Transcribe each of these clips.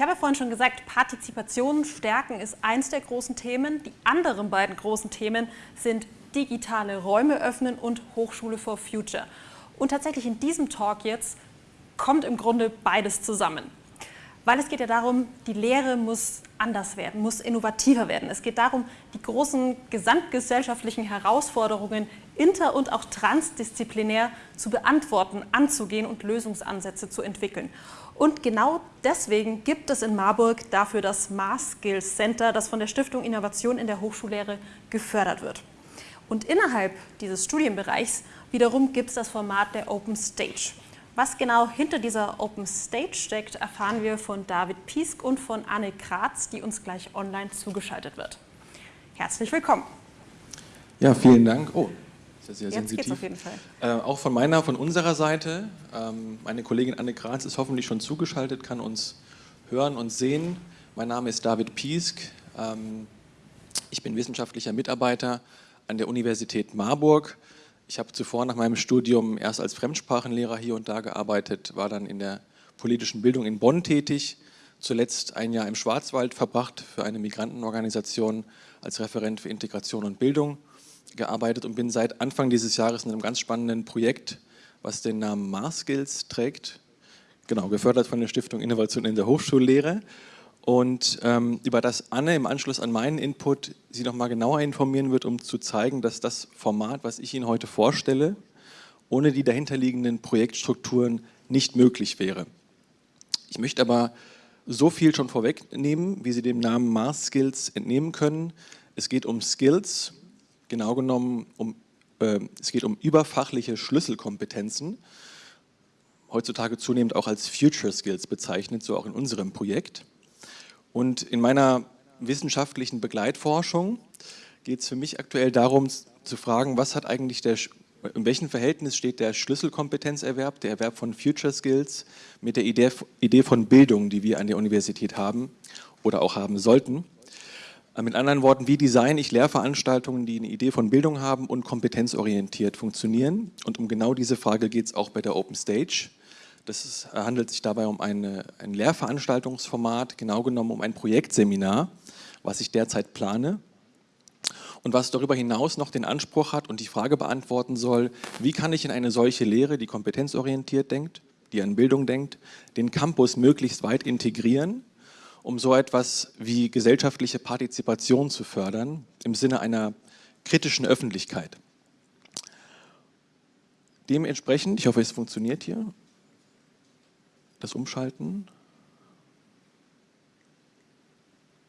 Ich habe ja vorhin schon gesagt, Partizipation stärken ist eins der großen Themen. Die anderen beiden großen Themen sind digitale Räume öffnen und Hochschule for Future. Und tatsächlich in diesem Talk jetzt kommt im Grunde beides zusammen. Weil es geht ja darum, die Lehre muss anders werden, muss innovativer werden. Es geht darum, die großen gesamtgesellschaftlichen Herausforderungen inter- und auch transdisziplinär zu beantworten, anzugehen und Lösungsansätze zu entwickeln. Und genau deswegen gibt es in Marburg dafür das Mars Skills Center, das von der Stiftung Innovation in der Hochschullehre gefördert wird. Und innerhalb dieses Studienbereichs wiederum gibt es das Format der Open Stage. Was genau hinter dieser Open Stage steckt, erfahren wir von David Piesk und von Anne Kratz, die uns gleich online zugeschaltet wird. Herzlich willkommen. Ja, vielen Dank. Oh, ja sehr Jetzt sensitiv. geht's auf jeden Fall. Äh, auch von meiner, von unserer Seite. Ähm, meine Kollegin Anne Kratz ist hoffentlich schon zugeschaltet, kann uns hören und sehen. Mein Name ist David Piesk. Ähm, ich bin wissenschaftlicher Mitarbeiter an der Universität Marburg ich habe zuvor nach meinem Studium erst als Fremdsprachenlehrer hier und da gearbeitet, war dann in der politischen Bildung in Bonn tätig, zuletzt ein Jahr im Schwarzwald verbracht für eine Migrantenorganisation als Referent für Integration und Bildung gearbeitet und bin seit Anfang dieses Jahres in einem ganz spannenden Projekt, was den Namen Mars Skills trägt, genau, gefördert von der Stiftung Innovation in der Hochschullehre und ähm, über das Anne im Anschluss an meinen Input Sie noch mal genauer informieren wird, um zu zeigen, dass das Format, was ich Ihnen heute vorstelle, ohne die dahinterliegenden Projektstrukturen nicht möglich wäre. Ich möchte aber so viel schon vorwegnehmen, wie Sie dem Namen Mars Skills entnehmen können. Es geht um Skills, genau genommen um, äh, es geht um überfachliche Schlüsselkompetenzen, heutzutage zunehmend auch als Future Skills bezeichnet, so auch in unserem Projekt. Und in meiner wissenschaftlichen Begleitforschung geht es für mich aktuell darum zu fragen, was hat eigentlich der, in welchem Verhältnis steht der Schlüsselkompetenzerwerb, der Erwerb von Future Skills mit der Idee, Idee von Bildung, die wir an der Universität haben oder auch haben sollten. Äh, mit anderen Worten, wie designe ich Lehrveranstaltungen, die eine Idee von Bildung haben und kompetenzorientiert funktionieren? Und um genau diese Frage geht es auch bei der Open Stage. Das ist, handelt sich dabei um eine, ein Lehrveranstaltungsformat, genau genommen um ein Projektseminar, was ich derzeit plane und was darüber hinaus noch den Anspruch hat und die Frage beantworten soll, wie kann ich in eine solche Lehre, die kompetenzorientiert denkt, die an Bildung denkt, den Campus möglichst weit integrieren, um so etwas wie gesellschaftliche Partizipation zu fördern, im Sinne einer kritischen Öffentlichkeit. Dementsprechend, ich hoffe es funktioniert hier, das Umschalten.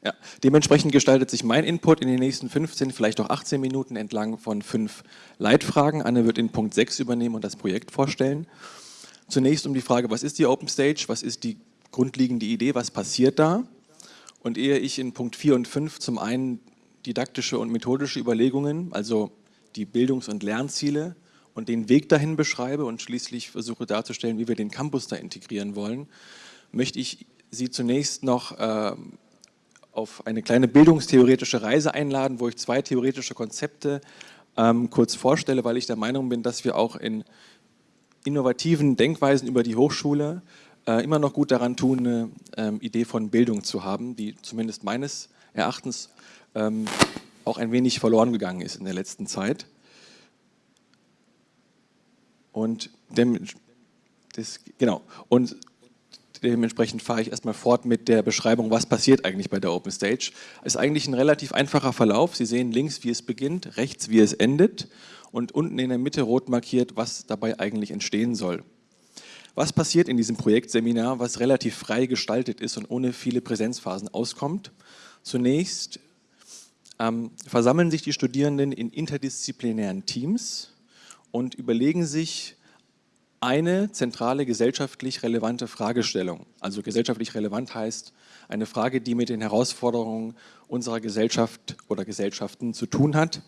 Ja, dementsprechend gestaltet sich mein Input in den nächsten 15, vielleicht auch 18 Minuten entlang von fünf Leitfragen. Anne wird in Punkt 6 übernehmen und das Projekt vorstellen. Zunächst um die Frage, was ist die Open Stage, was ist die grundlegende Idee, was passiert da? Und ehe ich in Punkt 4 und 5 zum einen didaktische und methodische Überlegungen, also die Bildungs- und Lernziele und den Weg dahin beschreibe und schließlich versuche darzustellen, wie wir den Campus da integrieren wollen, möchte ich Sie zunächst noch äh, auf eine kleine bildungstheoretische Reise einladen, wo ich zwei theoretische Konzepte ähm, kurz vorstelle, weil ich der Meinung bin, dass wir auch in innovativen Denkweisen über die Hochschule äh, immer noch gut daran tun, eine ähm, Idee von Bildung zu haben, die zumindest meines Erachtens ähm, auch ein wenig verloren gegangen ist in der letzten Zeit. Und dem, das, genau, und dementsprechend fahre ich erstmal fort mit der Beschreibung, was passiert eigentlich bei der Open Stage. Ist eigentlich ein relativ einfacher Verlauf. Sie sehen links, wie es beginnt, rechts, wie es endet und unten in der Mitte rot markiert, was dabei eigentlich entstehen soll. Was passiert in diesem Projektseminar, was relativ frei gestaltet ist und ohne viele Präsenzphasen auskommt? Zunächst ähm, versammeln sich die Studierenden in interdisziplinären Teams, und überlegen sich eine zentrale gesellschaftlich relevante Fragestellung. Also gesellschaftlich relevant heißt eine Frage, die mit den Herausforderungen unserer Gesellschaft oder Gesellschaften zu tun hat.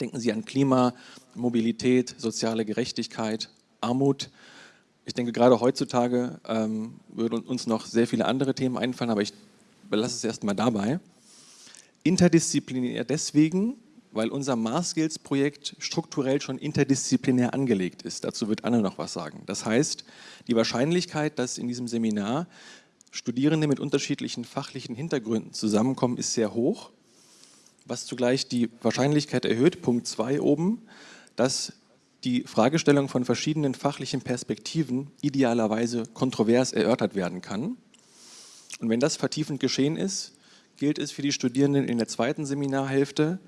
Denken Sie an Klima, Mobilität, soziale Gerechtigkeit, Armut. Ich denke, gerade heutzutage ähm, würden uns noch sehr viele andere Themen einfallen, aber ich belasse es erstmal dabei. Interdisziplinär deswegen, weil unser Mars Skills Projekt strukturell schon interdisziplinär angelegt ist. Dazu wird Anne noch was sagen. Das heißt, die Wahrscheinlichkeit, dass in diesem Seminar Studierende mit unterschiedlichen fachlichen Hintergründen zusammenkommen, ist sehr hoch, was zugleich die Wahrscheinlichkeit erhöht, Punkt 2 oben, dass die Fragestellung von verschiedenen fachlichen Perspektiven idealerweise kontrovers erörtert werden kann. Und wenn das vertiefend geschehen ist, gilt es für die Studierenden in der zweiten Seminarhälfte,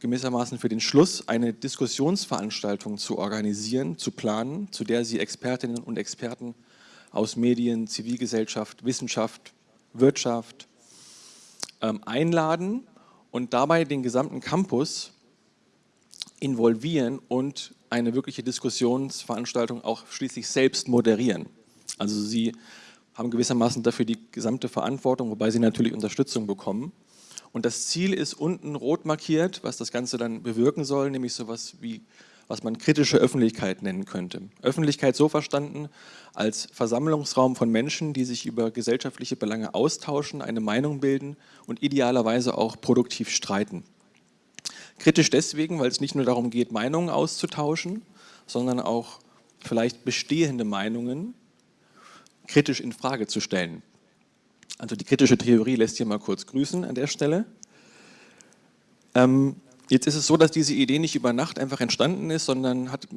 gewissermaßen für den Schluss eine Diskussionsveranstaltung zu organisieren, zu planen, zu der Sie Expertinnen und Experten aus Medien, Zivilgesellschaft, Wissenschaft, Wirtschaft ähm, einladen und dabei den gesamten Campus involvieren und eine wirkliche Diskussionsveranstaltung auch schließlich selbst moderieren. Also Sie haben gewissermaßen dafür die gesamte Verantwortung, wobei Sie natürlich Unterstützung bekommen. Und das Ziel ist unten rot markiert, was das Ganze dann bewirken soll, nämlich sowas wie, was man kritische Öffentlichkeit nennen könnte. Öffentlichkeit so verstanden als Versammlungsraum von Menschen, die sich über gesellschaftliche Belange austauschen, eine Meinung bilden und idealerweise auch produktiv streiten. Kritisch deswegen, weil es nicht nur darum geht, Meinungen auszutauschen, sondern auch vielleicht bestehende Meinungen kritisch in Frage zu stellen. Also die kritische Theorie lässt hier mal kurz grüßen an der Stelle. Ähm, jetzt ist es so, dass diese Idee nicht über Nacht einfach entstanden ist, sondern hat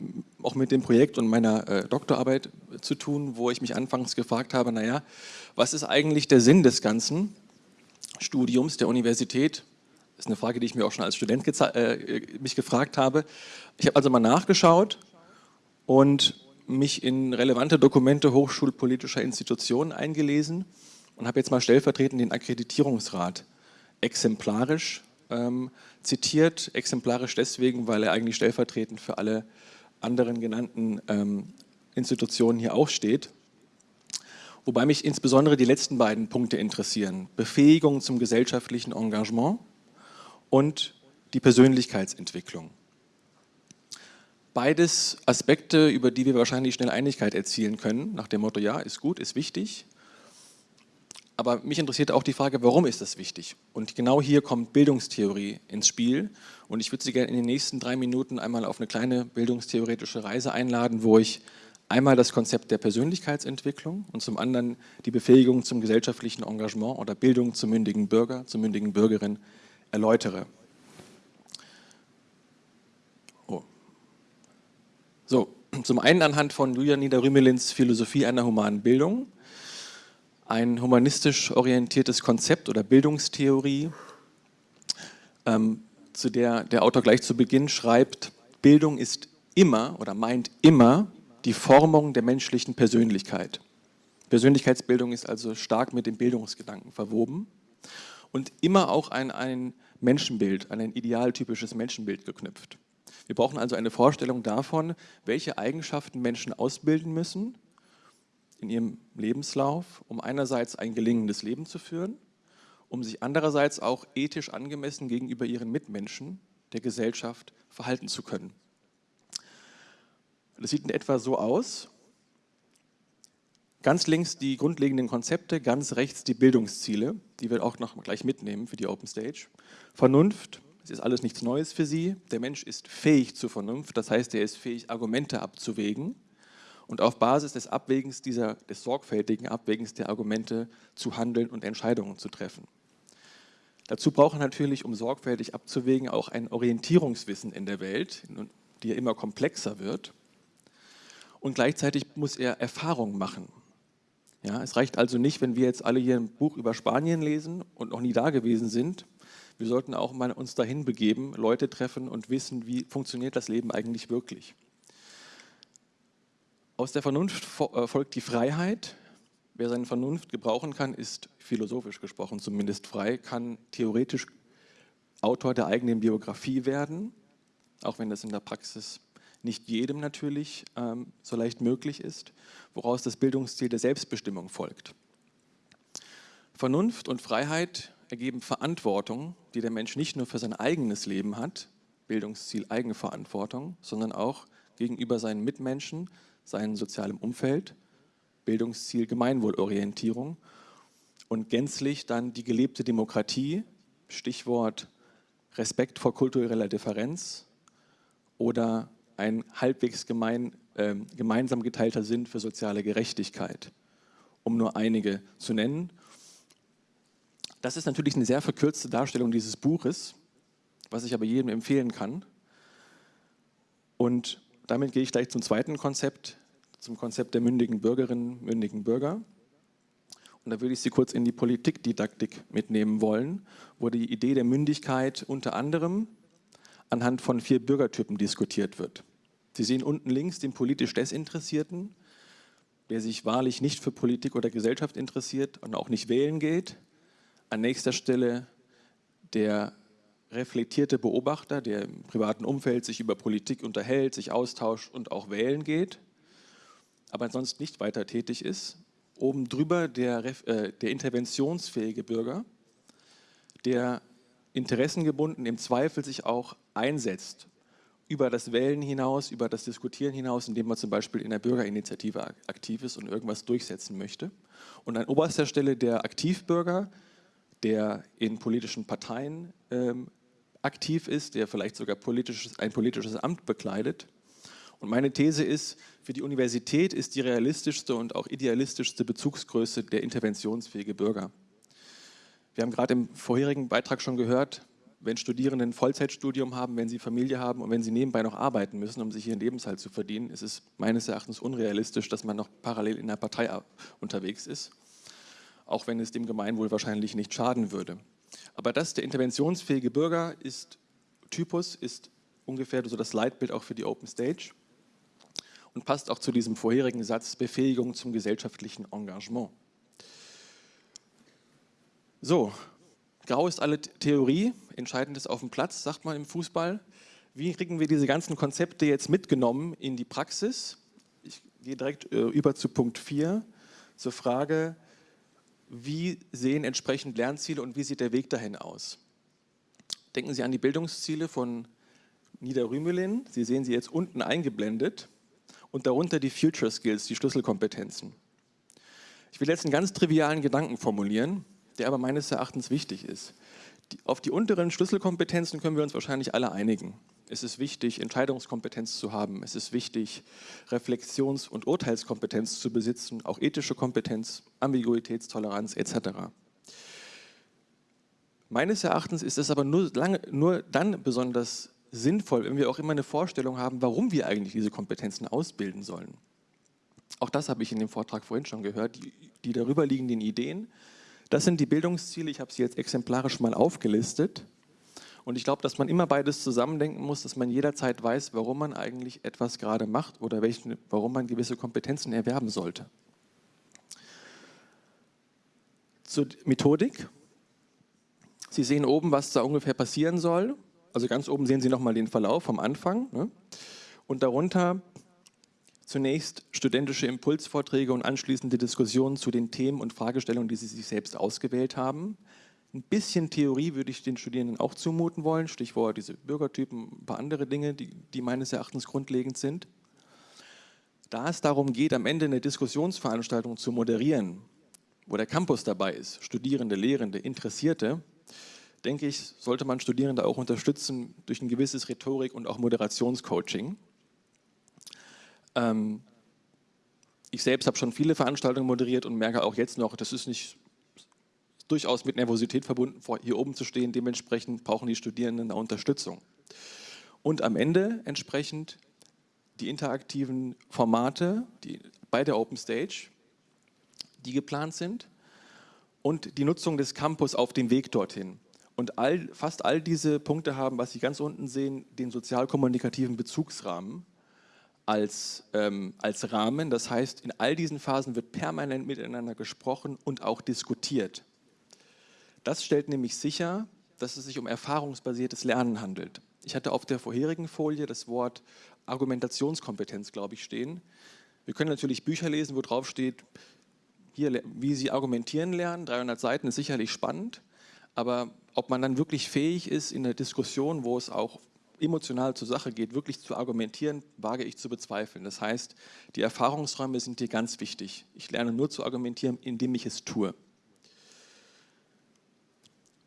auch mit dem Projekt und meiner äh, Doktorarbeit zu tun, wo ich mich anfangs gefragt habe, naja, was ist eigentlich der Sinn des ganzen Studiums der Universität das ist eine Frage, die ich mir auch schon als Student äh, mich gefragt habe. Ich habe also mal nachgeschaut und mich in relevante Dokumente hochschulpolitischer Institutionen eingelesen und habe jetzt mal stellvertretend den Akkreditierungsrat exemplarisch ähm, zitiert. Exemplarisch deswegen, weil er eigentlich stellvertretend für alle anderen genannten ähm, Institutionen hier auch steht. Wobei mich insbesondere die letzten beiden Punkte interessieren. Befähigung zum gesellschaftlichen Engagement und die Persönlichkeitsentwicklung. Beides Aspekte, über die wir wahrscheinlich schnell Einigkeit erzielen können, nach dem Motto, ja, ist gut, ist wichtig. Aber mich interessiert auch die Frage, warum ist das wichtig? Und genau hier kommt Bildungstheorie ins Spiel. Und ich würde Sie gerne in den nächsten drei Minuten einmal auf eine kleine bildungstheoretische Reise einladen, wo ich einmal das Konzept der Persönlichkeitsentwicklung und zum anderen die Befähigung zum gesellschaftlichen Engagement oder Bildung zum mündigen Bürger, zur mündigen Bürgerin erläutere. Oh. So, zum einen anhand von Julian Niederrümelins Philosophie einer humanen Bildung, ein humanistisch orientiertes Konzept oder Bildungstheorie, ähm, zu der der Autor gleich zu Beginn schreibt, Bildung ist immer oder meint immer die Formung der menschlichen Persönlichkeit. Persönlichkeitsbildung ist also stark mit dem Bildungsgedanken verwoben und immer auch an ein Menschenbild, an ein idealtypisches Menschenbild geknüpft. Wir brauchen also eine Vorstellung davon, welche Eigenschaften Menschen ausbilden müssen in ihrem Lebenslauf, um einerseits ein gelingendes Leben zu führen, um sich andererseits auch ethisch angemessen gegenüber ihren Mitmenschen, der Gesellschaft, verhalten zu können. Das sieht in etwa so aus. Ganz links die grundlegenden Konzepte, ganz rechts die Bildungsziele, die wir auch noch gleich mitnehmen für die Open Stage. Vernunft, es ist alles nichts Neues für Sie. Der Mensch ist fähig zur Vernunft, das heißt, er ist fähig, Argumente abzuwägen und auf Basis des Abwägens dieser, des sorgfältigen Abwägens der Argumente zu handeln und Entscheidungen zu treffen. Dazu braucht er natürlich, um sorgfältig abzuwägen, auch ein Orientierungswissen in der Welt, die ja immer komplexer wird. Und gleichzeitig muss er Erfahrung machen. Ja, es reicht also nicht, wenn wir jetzt alle hier ein Buch über Spanien lesen und noch nie da gewesen sind. Wir sollten auch mal uns dahin begeben, Leute treffen und wissen, wie funktioniert das Leben eigentlich wirklich. Aus der Vernunft äh, folgt die Freiheit. Wer seine Vernunft gebrauchen kann, ist philosophisch gesprochen zumindest frei, kann theoretisch Autor der eigenen Biografie werden, auch wenn das in der Praxis nicht jedem natürlich ähm, so leicht möglich ist, woraus das Bildungsziel der Selbstbestimmung folgt. Vernunft und Freiheit ergeben Verantwortung, die der Mensch nicht nur für sein eigenes Leben hat, Bildungsziel Eigenverantwortung, sondern auch gegenüber seinen Mitmenschen, seinem sozialen Umfeld, Bildungsziel Gemeinwohlorientierung und gänzlich dann die gelebte Demokratie, Stichwort Respekt vor kultureller Differenz oder ein halbwegs gemein, äh, gemeinsam geteilter Sinn für soziale Gerechtigkeit. um nur einige zu nennen. Das ist natürlich eine sehr verkürzte Darstellung dieses Buches, was ich aber jedem empfehlen kann. Und damit gehe ich gleich zum zweiten Konzept, zum Konzept der mündigen Bürgerinnen, mündigen Bürger. Und da würde ich Sie kurz in die Politikdidaktik mitnehmen wollen, wo die Idee der Mündigkeit unter anderem anhand von vier Bürgertypen diskutiert wird. Sie sehen unten links den politisch Desinteressierten, der sich wahrlich nicht für Politik oder Gesellschaft interessiert und auch nicht wählen geht. An nächster Stelle der reflektierte Beobachter, der im privaten Umfeld sich über Politik unterhält, sich austauscht und auch wählen geht, aber sonst nicht weiter tätig ist. Oben drüber der, äh, der interventionsfähige Bürger, der interessengebunden im Zweifel sich auch einsetzt über das Wählen hinaus, über das Diskutieren hinaus, indem man zum Beispiel in der Bürgerinitiative aktiv ist und irgendwas durchsetzen möchte. Und an oberster Stelle der Aktivbürger, der in politischen Parteien ähm, aktiv ist, der vielleicht sogar politisches, ein politisches Amt bekleidet. Und meine These ist, für die Universität ist die realistischste und auch idealistischste Bezugsgröße der interventionsfähige Bürger. Wir haben gerade im vorherigen Beitrag schon gehört, wenn Studierende ein Vollzeitstudium haben, wenn sie Familie haben und wenn sie nebenbei noch arbeiten müssen, um sich ihren Lebenshalt zu verdienen, ist es meines Erachtens unrealistisch, dass man noch parallel in der Partei unterwegs ist, auch wenn es dem Gemeinwohl wahrscheinlich nicht schaden würde. Aber das, der interventionsfähige Bürger, ist Typus, ist ungefähr so das Leitbild auch für die Open Stage und passt auch zu diesem vorherigen Satz Befähigung zum gesellschaftlichen Engagement. So, grau ist alle Theorie, entscheidend ist auf dem Platz, sagt man im Fußball. Wie kriegen wir diese ganzen Konzepte jetzt mitgenommen in die Praxis? Ich gehe direkt äh, über zu Punkt 4, zur Frage, wie sehen entsprechend Lernziele und wie sieht der Weg dahin aus? Denken Sie an die Bildungsziele von Niederrümelin. Sie sehen sie jetzt unten eingeblendet und darunter die Future Skills, die Schlüsselkompetenzen. Ich will jetzt einen ganz trivialen Gedanken formulieren der aber meines Erachtens wichtig ist. Auf die unteren Schlüsselkompetenzen können wir uns wahrscheinlich alle einigen. Es ist wichtig, Entscheidungskompetenz zu haben. Es ist wichtig, Reflexions- und Urteilskompetenz zu besitzen, auch ethische Kompetenz, Ambiguitätstoleranz etc. Meines Erachtens ist es aber nur, lange, nur dann besonders sinnvoll, wenn wir auch immer eine Vorstellung haben, warum wir eigentlich diese Kompetenzen ausbilden sollen. Auch das habe ich in dem Vortrag vorhin schon gehört, die, die darüber liegenden Ideen das sind die Bildungsziele, ich habe sie jetzt exemplarisch mal aufgelistet. Und ich glaube, dass man immer beides zusammendenken muss, dass man jederzeit weiß, warum man eigentlich etwas gerade macht oder welchen, warum man gewisse Kompetenzen erwerben sollte. Zur Methodik. Sie sehen oben, was da ungefähr passieren soll. Also ganz oben sehen Sie nochmal den Verlauf vom Anfang. Ne? Und darunter Zunächst studentische Impulsvorträge und anschließende Diskussionen zu den Themen und Fragestellungen, die Sie sich selbst ausgewählt haben. Ein bisschen Theorie würde ich den Studierenden auch zumuten wollen, Stichwort diese Bürgertypen, ein paar andere Dinge, die, die meines Erachtens grundlegend sind. Da es darum geht, am Ende eine Diskussionsveranstaltung zu moderieren, wo der Campus dabei ist, Studierende, Lehrende, Interessierte, denke ich, sollte man Studierende auch unterstützen durch ein gewisses Rhetorik- und auch Moderationscoaching. Ähm, ich selbst habe schon viele Veranstaltungen moderiert und merke auch jetzt noch, das ist nicht durchaus mit Nervosität verbunden, hier oben zu stehen. Dementsprechend brauchen die Studierenden eine Unterstützung. Und am Ende entsprechend die interaktiven Formate die, bei der Open Stage, die geplant sind und die Nutzung des Campus auf dem Weg dorthin. Und all, fast all diese Punkte haben, was Sie ganz unten sehen, den sozialkommunikativen Bezugsrahmen, als, ähm, als Rahmen. Das heißt, in all diesen Phasen wird permanent miteinander gesprochen und auch diskutiert. Das stellt nämlich sicher, dass es sich um erfahrungsbasiertes Lernen handelt. Ich hatte auf der vorherigen Folie das Wort Argumentationskompetenz, glaube ich, stehen. Wir können natürlich Bücher lesen, wo drauf steht, hier, wie Sie argumentieren lernen, 300 Seiten ist sicherlich spannend, aber ob man dann wirklich fähig ist, in der Diskussion, wo es auch emotional zur Sache geht, wirklich zu argumentieren, wage ich zu bezweifeln. Das heißt, die Erfahrungsräume sind hier ganz wichtig. Ich lerne nur zu argumentieren, indem ich es tue.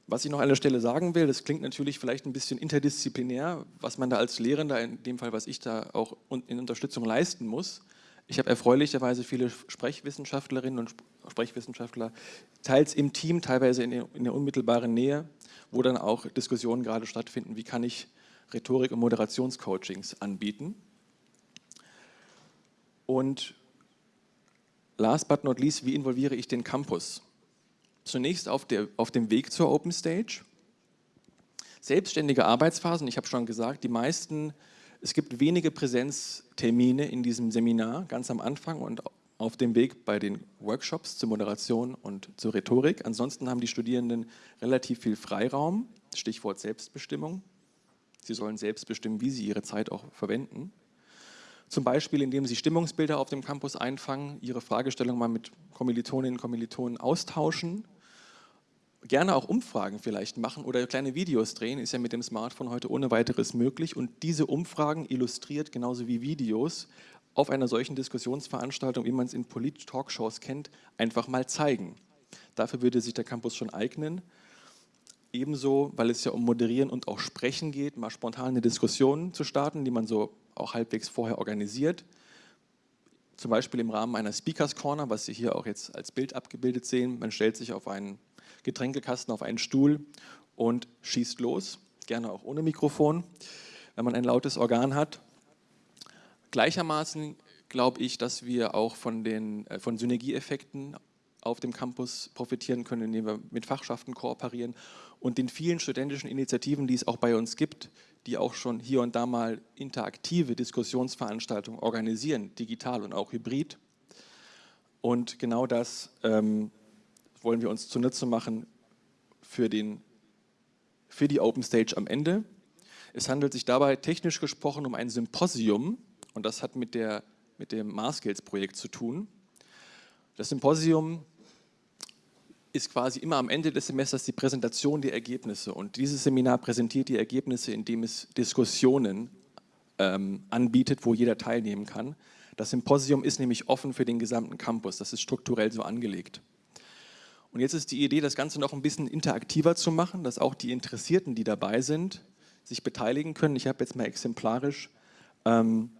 Was ich noch an der Stelle sagen will, das klingt natürlich vielleicht ein bisschen interdisziplinär, was man da als Lehrender, in dem Fall, was ich da auch in Unterstützung leisten muss. Ich habe erfreulicherweise viele Sprechwissenschaftlerinnen und Sprechwissenschaftler, teils im Team, teilweise in der unmittelbaren Nähe, wo dann auch Diskussionen gerade stattfinden, wie kann ich Rhetorik- und Moderationscoachings anbieten. Und last but not least, wie involviere ich den Campus? Zunächst auf, der, auf dem Weg zur Open Stage. Selbstständige Arbeitsphasen, ich habe schon gesagt, die meisten, es gibt wenige Präsenztermine in diesem Seminar, ganz am Anfang und auf dem Weg bei den Workshops zur Moderation und zur Rhetorik. Ansonsten haben die Studierenden relativ viel Freiraum, Stichwort Selbstbestimmung. Sie sollen selbst bestimmen, wie sie ihre Zeit auch verwenden. Zum Beispiel, indem sie Stimmungsbilder auf dem Campus einfangen, ihre Fragestellung mal mit Kommilitoninnen und Kommilitonen austauschen, gerne auch Umfragen vielleicht machen oder kleine Videos drehen, ist ja mit dem Smartphone heute ohne weiteres möglich. Und diese Umfragen illustriert genauso wie Videos auf einer solchen Diskussionsveranstaltung, wie man es in Polit-Talkshows kennt, einfach mal zeigen. Dafür würde sich der Campus schon eignen. Ebenso, weil es ja um Moderieren und auch Sprechen geht, mal spontan eine Diskussion zu starten, die man so auch halbwegs vorher organisiert. Zum Beispiel im Rahmen einer Speakers Corner, was Sie hier auch jetzt als Bild abgebildet sehen. Man stellt sich auf einen Getränkekasten, auf einen Stuhl und schießt los, gerne auch ohne Mikrofon, wenn man ein lautes Organ hat. Gleichermaßen glaube ich, dass wir auch von den äh, von Synergieeffekten auf dem Campus profitieren können, indem wir mit Fachschaften kooperieren und den vielen studentischen Initiativen, die es auch bei uns gibt, die auch schon hier und da mal interaktive Diskussionsveranstaltungen organisieren, digital und auch hybrid. Und genau das ähm, wollen wir uns zunutze machen für, den, für die Open Stage am Ende. Es handelt sich dabei technisch gesprochen um ein Symposium, und das hat mit, der, mit dem Marskills-Projekt zu tun. Das Symposium ist quasi immer am Ende des Semesters die Präsentation der Ergebnisse. Und dieses Seminar präsentiert die Ergebnisse, indem es Diskussionen ähm, anbietet, wo jeder teilnehmen kann. Das Symposium ist nämlich offen für den gesamten Campus. Das ist strukturell so angelegt. Und jetzt ist die Idee, das Ganze noch ein bisschen interaktiver zu machen, dass auch die Interessierten, die dabei sind, sich beteiligen können. Ich habe jetzt mal exemplarisch ähm,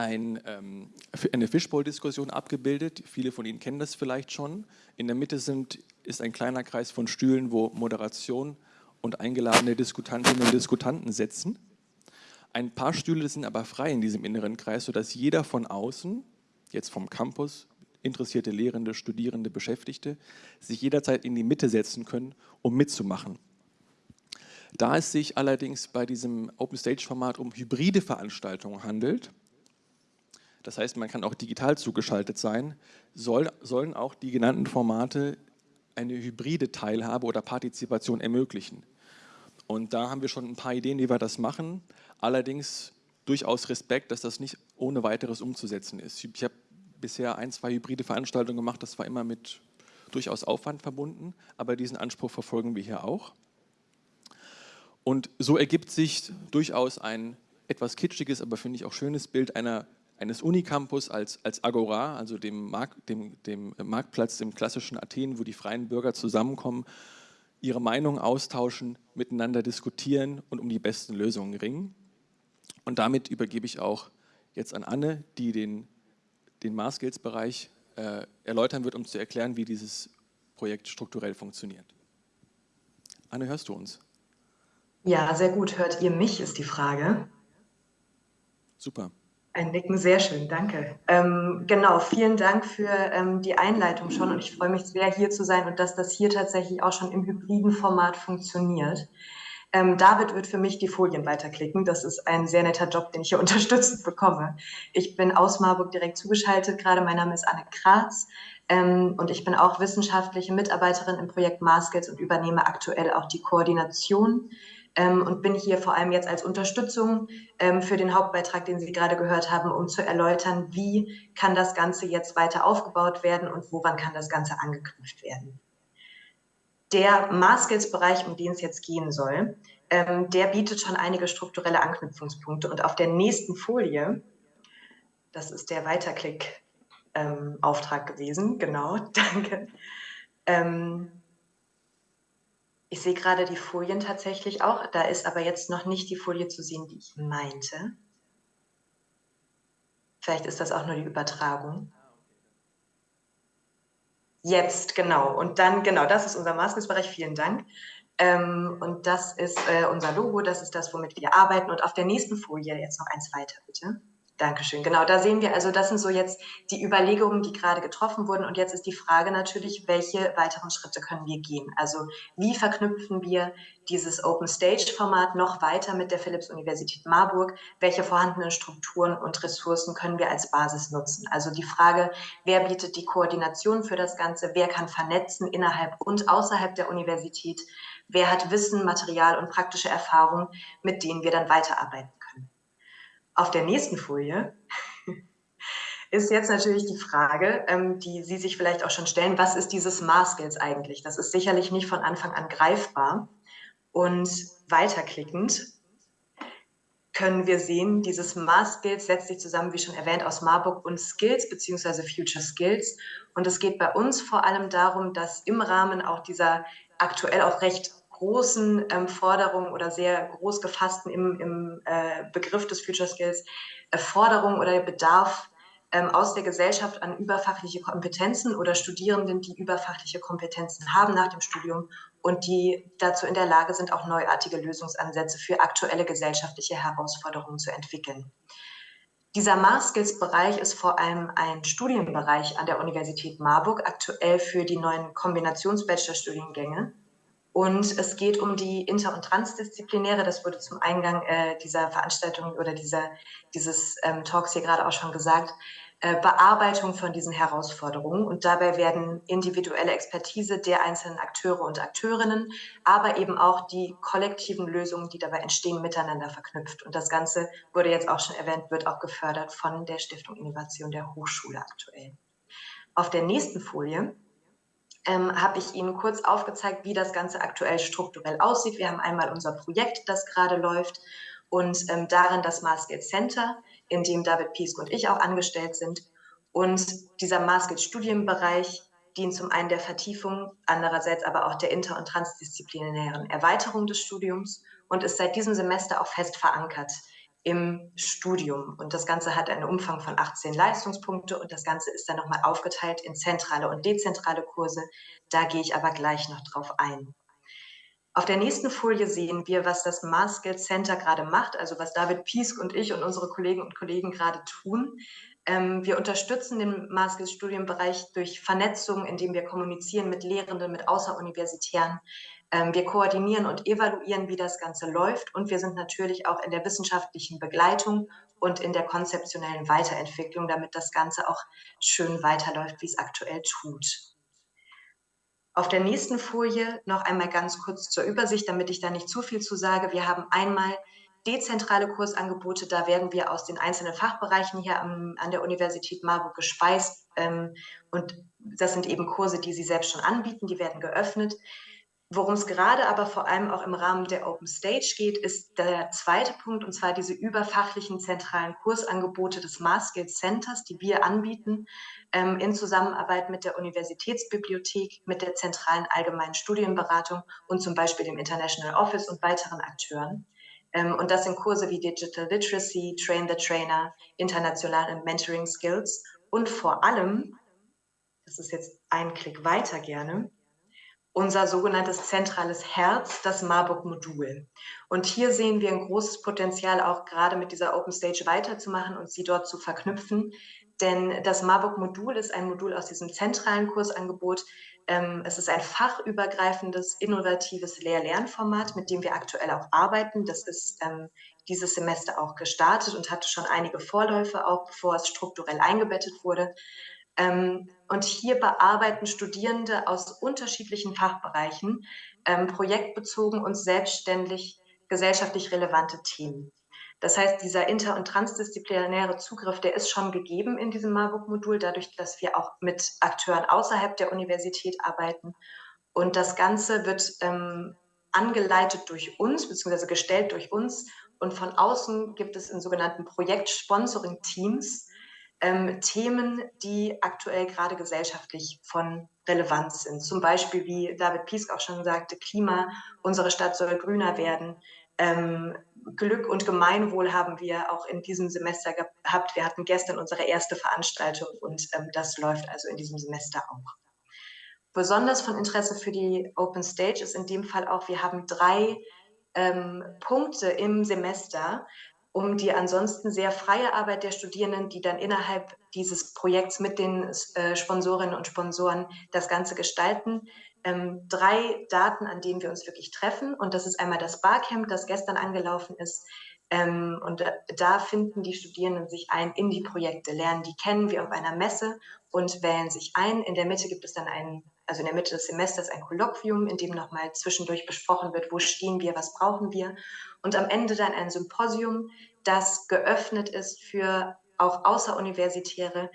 ein, ähm, eine Fishbowl-Diskussion abgebildet. Viele von Ihnen kennen das vielleicht schon. In der Mitte sind, ist ein kleiner Kreis von Stühlen, wo Moderation und eingeladene Diskutantinnen und Diskutanten sitzen. Ein paar Stühle sind aber frei in diesem inneren Kreis, sodass jeder von außen, jetzt vom Campus, interessierte Lehrende, Studierende, Beschäftigte, sich jederzeit in die Mitte setzen können, um mitzumachen. Da es sich allerdings bei diesem Open Stage Format um hybride Veranstaltungen handelt, das heißt, man kann auch digital zugeschaltet sein, soll, sollen auch die genannten Formate eine hybride Teilhabe oder Partizipation ermöglichen. Und da haben wir schon ein paar Ideen, wie wir das machen. Allerdings durchaus Respekt, dass das nicht ohne weiteres umzusetzen ist. Ich habe bisher ein, zwei hybride Veranstaltungen gemacht, das war immer mit durchaus Aufwand verbunden, aber diesen Anspruch verfolgen wir hier auch. Und so ergibt sich durchaus ein etwas kitschiges, aber finde ich auch schönes Bild einer eines Unicampus als, als Agora, also dem, Markt, dem, dem Marktplatz, dem klassischen Athen, wo die freien Bürger zusammenkommen, ihre Meinung austauschen, miteinander diskutieren und um die besten Lösungen ringen. Und damit übergebe ich auch jetzt an Anne, die den, den Maßgeldsbereich äh, erläutern wird, um zu erklären, wie dieses Projekt strukturell funktioniert. Anne, hörst du uns? Ja, sehr gut. Hört ihr mich, ist die Frage. Super. Ein Nicken, sehr schön, danke. Ähm, genau, vielen Dank für ähm, die Einleitung schon und ich freue mich sehr, hier zu sein und dass das hier tatsächlich auch schon im hybriden Format funktioniert. Ähm, David wird für mich die Folien weiterklicken. Das ist ein sehr netter Job, den ich hier unterstützend bekomme. Ich bin aus Marburg direkt zugeschaltet. Gerade mein Name ist Anne Kratz ähm, und ich bin auch wissenschaftliche Mitarbeiterin im Projekt Maskets und übernehme aktuell auch die Koordination ähm, und bin hier vor allem jetzt als Unterstützung ähm, für den Hauptbeitrag, den Sie gerade gehört haben, um zu erläutern, wie kann das Ganze jetzt weiter aufgebaut werden und woran kann das Ganze angeknüpft werden. Der Maßskills-Bereich, um den es jetzt gehen soll, ähm, der bietet schon einige strukturelle Anknüpfungspunkte. Und auf der nächsten Folie, das ist der Weiterklick-Auftrag ähm, gewesen, genau, danke. Ich sehe gerade die Folien tatsächlich auch. Da ist aber jetzt noch nicht die Folie zu sehen, die ich meinte. Vielleicht ist das auch nur die Übertragung. Jetzt, genau. Und dann, genau, das ist unser Maßnahmenbereich. Vielen Dank. Ähm, und das ist äh, unser Logo, das ist das, womit wir arbeiten. Und auf der nächsten Folie jetzt noch eins weiter, bitte. Dankeschön. Genau, da sehen wir, also das sind so jetzt die Überlegungen, die gerade getroffen wurden. Und jetzt ist die Frage natürlich, welche weiteren Schritte können wir gehen? Also wie verknüpfen wir dieses Open Stage Format noch weiter mit der Philipps-Universität Marburg? Welche vorhandenen Strukturen und Ressourcen können wir als Basis nutzen? Also die Frage, wer bietet die Koordination für das Ganze? Wer kann vernetzen innerhalb und außerhalb der Universität? Wer hat Wissen, Material und praktische Erfahrung, mit denen wir dann weiterarbeiten? Auf der nächsten Folie ist jetzt natürlich die Frage, ähm, die Sie sich vielleicht auch schon stellen, was ist dieses Maßskills eigentlich? Das ist sicherlich nicht von Anfang an greifbar. Und weiterklickend können wir sehen, dieses Maßskills setzt sich zusammen, wie schon erwähnt, aus Marburg und Skills bzw. Future Skills. Und es geht bei uns vor allem darum, dass im Rahmen auch dieser aktuell auch recht großen ähm, Forderungen oder sehr groß gefassten im, im äh, Begriff des Future Skills äh, Forderungen oder Bedarf ähm, aus der Gesellschaft an überfachliche Kompetenzen oder Studierenden, die überfachliche Kompetenzen haben nach dem Studium und die dazu in der Lage sind, auch neuartige Lösungsansätze für aktuelle gesellschaftliche Herausforderungen zu entwickeln. Dieser Mars-Skills-Bereich ist vor allem ein Studienbereich an der Universität Marburg, aktuell für die neuen Kombinations-Bachelor-Studiengänge. Und es geht um die inter- und transdisziplinäre, das wurde zum Eingang äh, dieser Veranstaltung oder dieser, dieses ähm, Talks hier gerade auch schon gesagt, äh, Bearbeitung von diesen Herausforderungen. Und dabei werden individuelle Expertise der einzelnen Akteure und Akteurinnen, aber eben auch die kollektiven Lösungen, die dabei entstehen, miteinander verknüpft. Und das Ganze wurde jetzt auch schon erwähnt, wird auch gefördert von der Stiftung Innovation der Hochschule aktuell. Auf der nächsten Folie ähm, habe ich Ihnen kurz aufgezeigt, wie das Ganze aktuell strukturell aussieht. Wir haben einmal unser Projekt, das gerade läuft und ähm, darin das Maßgeld Center, in dem David Piesk und ich auch angestellt sind. Und dieser Maßgeld Studienbereich dient zum einen der Vertiefung, andererseits aber auch der inter- und transdisziplinären Erweiterung des Studiums und ist seit diesem Semester auch fest verankert im Studium. Und das Ganze hat einen Umfang von 18 Leistungspunkte und das Ganze ist dann nochmal aufgeteilt in zentrale und dezentrale Kurse. Da gehe ich aber gleich noch drauf ein. Auf der nächsten Folie sehen wir, was das Maskell Center gerade macht, also was David Piesk und ich und unsere Kolleginnen und Kollegen gerade tun. Ähm, wir unterstützen den Maskell-Studienbereich durch Vernetzung, indem wir kommunizieren mit Lehrenden, mit Außeruniversitären, wir koordinieren und evaluieren, wie das Ganze läuft und wir sind natürlich auch in der wissenschaftlichen Begleitung und in der konzeptionellen Weiterentwicklung, damit das Ganze auch schön weiterläuft, wie es aktuell tut. Auf der nächsten Folie noch einmal ganz kurz zur Übersicht, damit ich da nicht zu viel zu sage. Wir haben einmal dezentrale Kursangebote, da werden wir aus den einzelnen Fachbereichen hier am, an der Universität Marburg gespeist. Ähm, und das sind eben Kurse, die Sie selbst schon anbieten, die werden geöffnet. Worum es gerade aber vor allem auch im Rahmen der Open Stage geht, ist der zweite Punkt, und zwar diese überfachlichen zentralen Kursangebote des Maßskill Centers, die wir anbieten, ähm, in Zusammenarbeit mit der Universitätsbibliothek, mit der zentralen allgemeinen Studienberatung und zum Beispiel dem International Office und weiteren Akteuren. Ähm, und das sind Kurse wie Digital Literacy, Train the Trainer, internationale Mentoring Skills und vor allem, das ist jetzt ein Klick weiter gerne, unser sogenanntes zentrales Herz, das Marburg-Modul. Und hier sehen wir ein großes Potenzial, auch gerade mit dieser Open Stage weiterzumachen und sie dort zu verknüpfen. Denn das Marburg-Modul ist ein Modul aus diesem zentralen Kursangebot. Ähm, es ist ein fachübergreifendes, innovatives Lehr-Lernformat, mit dem wir aktuell auch arbeiten. Das ist ähm, dieses Semester auch gestartet und hatte schon einige Vorläufe, auch bevor es strukturell eingebettet wurde. Ähm, und hier bearbeiten Studierende aus unterschiedlichen Fachbereichen ähm, projektbezogen und selbstständig gesellschaftlich relevante Themen. Das heißt, dieser inter- und transdisziplinäre Zugriff, der ist schon gegeben in diesem Marburg-Modul, dadurch, dass wir auch mit Akteuren außerhalb der Universität arbeiten. Und das Ganze wird ähm, angeleitet durch uns, beziehungsweise gestellt durch uns. Und von außen gibt es in sogenannten Projekt-Sponsoring-Teams ähm, Themen, die aktuell gerade gesellschaftlich von Relevanz sind. Zum Beispiel, wie David Piesk auch schon sagte, Klima, unsere Stadt soll grüner werden. Ähm, Glück und Gemeinwohl haben wir auch in diesem Semester gehabt. Wir hatten gestern unsere erste Veranstaltung und ähm, das läuft also in diesem Semester auch. Besonders von Interesse für die Open Stage ist in dem Fall auch, wir haben drei ähm, Punkte im Semester, um die ansonsten sehr freie Arbeit der Studierenden, die dann innerhalb dieses Projekts mit den äh, Sponsorinnen und Sponsoren das Ganze gestalten. Ähm, drei Daten, an denen wir uns wirklich treffen. Und das ist einmal das Barcamp, das gestern angelaufen ist. Ähm, und da, da finden die Studierenden sich ein in die Projekte, lernen die kennen wie auf einer Messe und wählen sich ein. In der Mitte gibt es dann einen, also in der Mitte des Semesters ein Kolloquium, in dem nochmal zwischendurch besprochen wird, wo stehen wir, was brauchen wir und am Ende dann ein Symposium, das geöffnet ist für auch Außeruniversitäre,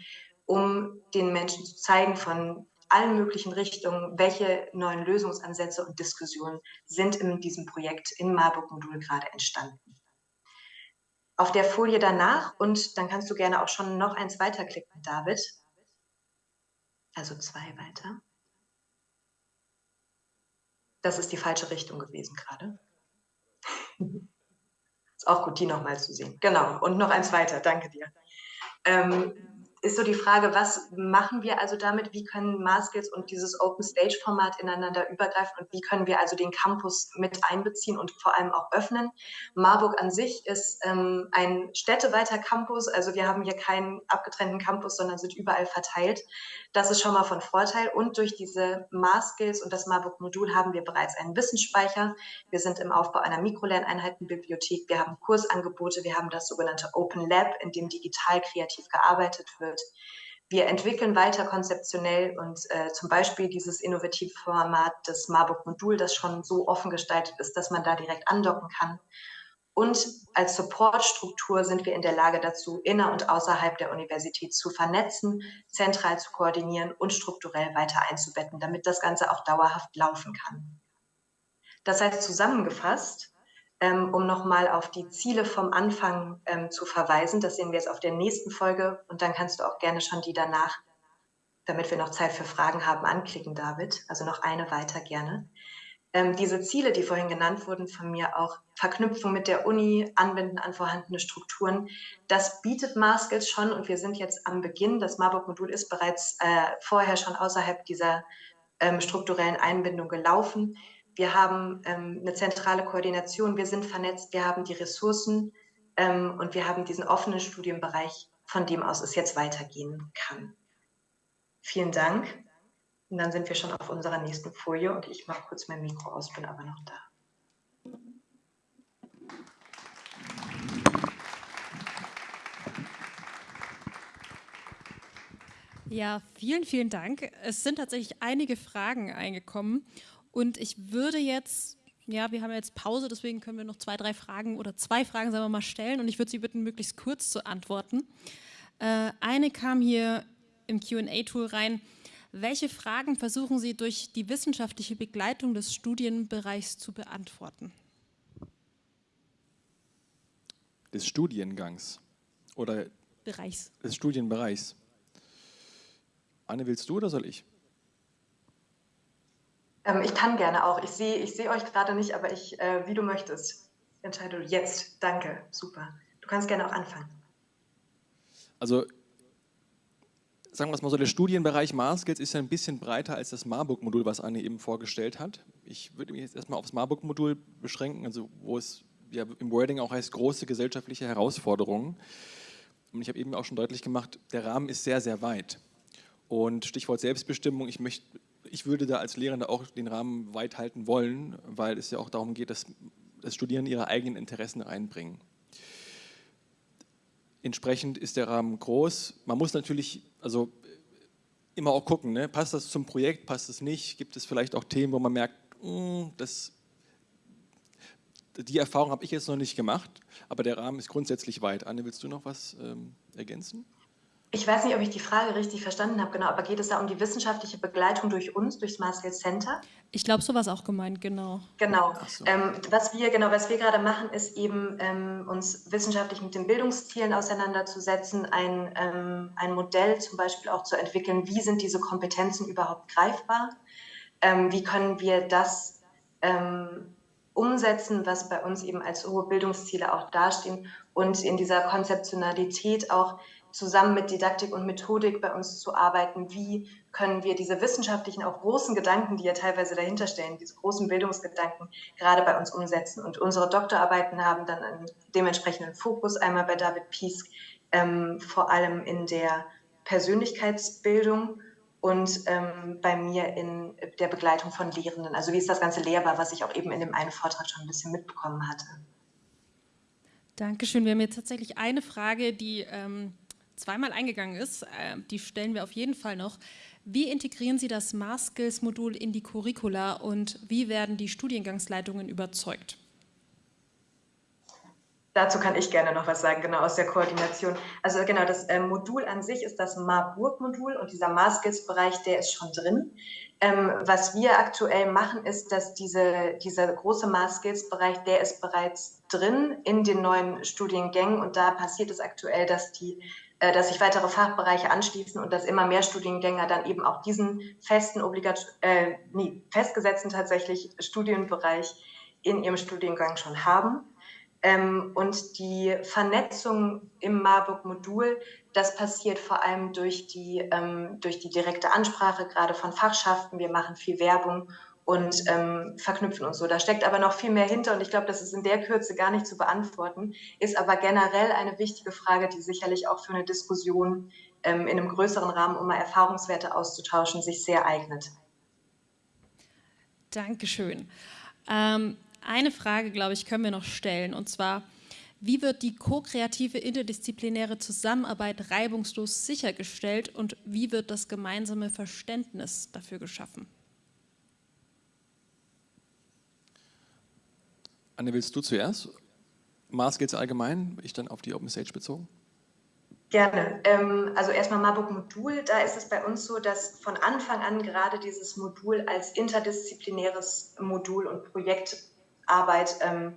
um den Menschen zu zeigen von allen möglichen Richtungen, welche neuen Lösungsansätze und Diskussionen sind in diesem Projekt im Marburg-Modul gerade entstanden. Auf der Folie danach, und dann kannst du gerne auch schon noch eins weiterklicken, David. Also zwei weiter. Das ist die falsche Richtung gewesen gerade. Ist auch gut, die nochmal zu sehen. Genau, und noch eins weiter, danke dir. Ähm, ist so die Frage, was machen wir also damit? Wie können Maskills und dieses Open Stage Format ineinander übergreifen und wie können wir also den Campus mit einbeziehen und vor allem auch öffnen? Marburg an sich ist ähm, ein städteweiter Campus, also wir haben hier keinen abgetrennten Campus, sondern sind überall verteilt. Das ist schon mal von Vorteil und durch diese Maskills und das Marburg Modul haben wir bereits einen Wissensspeicher. Wir sind im Aufbau einer Mikrolerneinheitenbibliothek, wir haben Kursangebote, wir haben das sogenannte Open Lab, in dem digital kreativ gearbeitet wird wird. Wir entwickeln weiter konzeptionell und äh, zum Beispiel dieses innovative Format des Marburg Modul, das schon so offen gestaltet ist, dass man da direkt andocken kann. Und als Supportstruktur sind wir in der Lage dazu, inner und außerhalb der Universität zu vernetzen, zentral zu koordinieren und strukturell weiter einzubetten, damit das Ganze auch dauerhaft laufen kann. Das heißt zusammengefasst, ähm, um nochmal auf die Ziele vom Anfang ähm, zu verweisen. Das sehen wir jetzt auf der nächsten Folge und dann kannst du auch gerne schon die danach, damit wir noch Zeit für Fragen haben, anklicken, David. Also noch eine weiter gerne. Ähm, diese Ziele, die vorhin genannt wurden von mir, auch Verknüpfung mit der Uni, Anwenden an vorhandene Strukturen, das bietet Maskills schon und wir sind jetzt am Beginn. Das Marburg-Modul ist bereits äh, vorher schon außerhalb dieser ähm, strukturellen Einbindung gelaufen wir haben ähm, eine zentrale Koordination, wir sind vernetzt, wir haben die Ressourcen ähm, und wir haben diesen offenen Studienbereich, von dem aus es jetzt weitergehen kann. Vielen Dank. Und dann sind wir schon auf unserer nächsten Folie und ich mache kurz mein Mikro aus, bin aber noch da. Ja, vielen, vielen Dank. Es sind tatsächlich einige Fragen eingekommen und ich würde jetzt, ja, wir haben jetzt Pause, deswegen können wir noch zwei, drei Fragen oder zwei Fragen, sagen wir mal, stellen. Und ich würde Sie bitten, möglichst kurz zu antworten. Äh, eine kam hier im QA-Tool rein. Welche Fragen versuchen Sie durch die wissenschaftliche Begleitung des Studienbereichs zu beantworten? Des Studiengangs oder Bereichs. des Studienbereichs. Anne, willst du oder soll ich? Ähm, ich kann gerne auch. Ich sehe ich seh euch gerade nicht, aber ich, äh, wie du möchtest. Entscheide du jetzt. Danke. Super. Du kannst gerne auch anfangen. Also, sagen wir es mal so, der Studienbereich Marskills ist ja ein bisschen breiter als das Marburg-Modul, was Anne eben vorgestellt hat. Ich würde mich jetzt erstmal aufs Marburg-Modul beschränken, also wo es ja im Wording auch heißt, große gesellschaftliche Herausforderungen. Und ich habe eben auch schon deutlich gemacht, der Rahmen ist sehr, sehr weit. Und Stichwort Selbstbestimmung, ich möchte ich würde da als Lehrender auch den Rahmen weit halten wollen, weil es ja auch darum geht, dass, dass Studierende ihre eigenen Interessen einbringen. Entsprechend ist der Rahmen groß. Man muss natürlich also immer auch gucken, ne? passt das zum Projekt, passt es nicht, gibt es vielleicht auch Themen, wo man merkt, mh, hm, das, die Erfahrung habe ich jetzt noch nicht gemacht, aber der Rahmen ist grundsätzlich weit. Anne, willst du noch was ähm, ergänzen? Ich weiß nicht, ob ich die Frage richtig verstanden habe, genau, aber geht es da um die wissenschaftliche Begleitung durch uns, durch Smart Skills Center? Ich glaube, so war es auch gemeint, genau. Genau. So. Ähm, was wir, genau, was wir gerade machen, ist eben ähm, uns wissenschaftlich mit den Bildungszielen auseinanderzusetzen, ein, ähm, ein Modell zum Beispiel auch zu entwickeln, wie sind diese Kompetenzen überhaupt greifbar? Ähm, wie können wir das ähm, umsetzen, was bei uns eben als hohe Bildungsziele auch dastehen und in dieser Konzeptionalität auch zusammen mit Didaktik und Methodik bei uns zu arbeiten. Wie können wir diese wissenschaftlichen, auch großen Gedanken, die ja teilweise dahinter stehen, diese großen Bildungsgedanken gerade bei uns umsetzen? Und unsere Doktorarbeiten haben dann einen dementsprechenden Fokus, einmal bei David Piesk, ähm, vor allem in der Persönlichkeitsbildung und ähm, bei mir in der Begleitung von Lehrenden. Also wie ist das Ganze lehrbar, was ich auch eben in dem einen Vortrag schon ein bisschen mitbekommen hatte. Dankeschön. Wir haben jetzt tatsächlich eine Frage, die ähm, zweimal eingegangen ist, äh, die stellen wir auf jeden Fall noch. Wie integrieren Sie das Mars-Skills-Modul in die Curricula und wie werden die Studiengangsleitungen überzeugt? Dazu kann ich gerne noch was sagen, genau aus der Koordination. Also genau, das äh, Modul an sich ist das Marburg-Modul und dieser Mars-Skills-Bereich, der ist schon drin. Ähm, was wir aktuell machen, ist, dass diese, dieser große Mars-Skills-Bereich, der ist bereits drin in den neuen Studiengängen und da passiert es aktuell, dass die dass sich weitere Fachbereiche anschließen und dass immer mehr Studiengänger dann eben auch diesen festen, obligat äh, nee, festgesetzten tatsächlich Studienbereich in ihrem Studiengang schon haben. Ähm, und die Vernetzung im Marburg-Modul, das passiert vor allem durch die, ähm, durch die direkte Ansprache, gerade von Fachschaften. Wir machen viel Werbung und ähm, verknüpfen uns so. Da steckt aber noch viel mehr hinter und ich glaube, das ist in der Kürze gar nicht zu beantworten, ist aber generell eine wichtige Frage, die sicherlich auch für eine Diskussion ähm, in einem größeren Rahmen, um mal Erfahrungswerte auszutauschen, sich sehr eignet. Dankeschön. Ähm, eine Frage, glaube ich, können wir noch stellen und zwar, wie wird die ko-kreative interdisziplinäre Zusammenarbeit reibungslos sichergestellt und wie wird das gemeinsame Verständnis dafür geschaffen? Anne, willst du zuerst? Mars geht es allgemein, ich dann auf die Open Stage bezogen? Gerne. Ähm, also erstmal Marburg Modul, da ist es bei uns so, dass von Anfang an gerade dieses Modul als interdisziplinäres Modul und Projektarbeit ähm,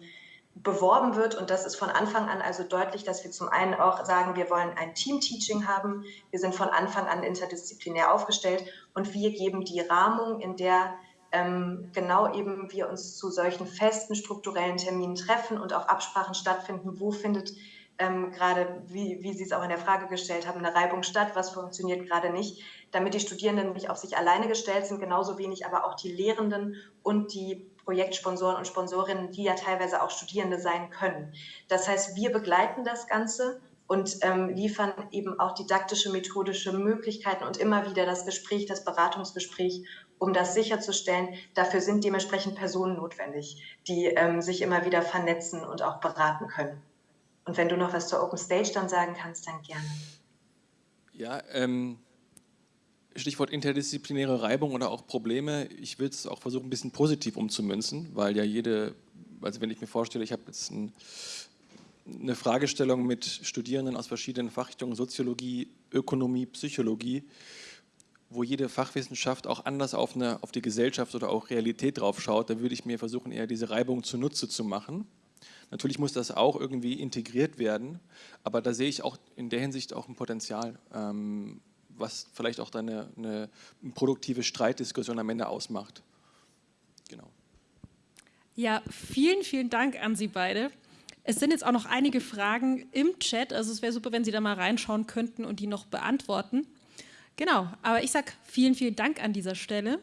beworben wird. Und das ist von Anfang an also deutlich, dass wir zum einen auch sagen, wir wollen ein Team-Teaching haben. Wir sind von Anfang an interdisziplinär aufgestellt und wir geben die Rahmung, in der ähm, genau eben wir uns zu solchen festen strukturellen Terminen treffen und auch Absprachen stattfinden, wo findet ähm, gerade, wie, wie Sie es auch in der Frage gestellt haben, eine Reibung statt, was funktioniert gerade nicht, damit die Studierenden nicht auf sich alleine gestellt sind, genauso wenig aber auch die Lehrenden und die Projektsponsoren und Sponsorinnen, die ja teilweise auch Studierende sein können. Das heißt, wir begleiten das Ganze und ähm, liefern eben auch didaktische, methodische Möglichkeiten und immer wieder das Gespräch, das Beratungsgespräch, um das sicherzustellen. Dafür sind dementsprechend Personen notwendig, die ähm, sich immer wieder vernetzen und auch beraten können. Und wenn du noch was zur Open Stage dann sagen kannst, dann gerne. Ja, ähm, Stichwort interdisziplinäre Reibung oder auch Probleme. Ich will es auch versuchen, ein bisschen positiv umzumünzen, weil ja jede, also wenn ich mir vorstelle, ich habe jetzt ein eine Fragestellung mit Studierenden aus verschiedenen Fachrichtungen, Soziologie, Ökonomie, Psychologie, wo jede Fachwissenschaft auch anders auf, eine, auf die Gesellschaft oder auch Realität drauf schaut, da würde ich mir versuchen, eher diese Reibung zunutze zu machen. Natürlich muss das auch irgendwie integriert werden, aber da sehe ich auch in der Hinsicht auch ein Potenzial, ähm, was vielleicht auch eine, eine, eine produktive Streitdiskussion am Ende ausmacht. Genau. Ja, vielen, vielen Dank an Sie beide. Es sind jetzt auch noch einige Fragen im Chat, also es wäre super, wenn Sie da mal reinschauen könnten und die noch beantworten. Genau, aber ich sage vielen, vielen Dank an dieser Stelle.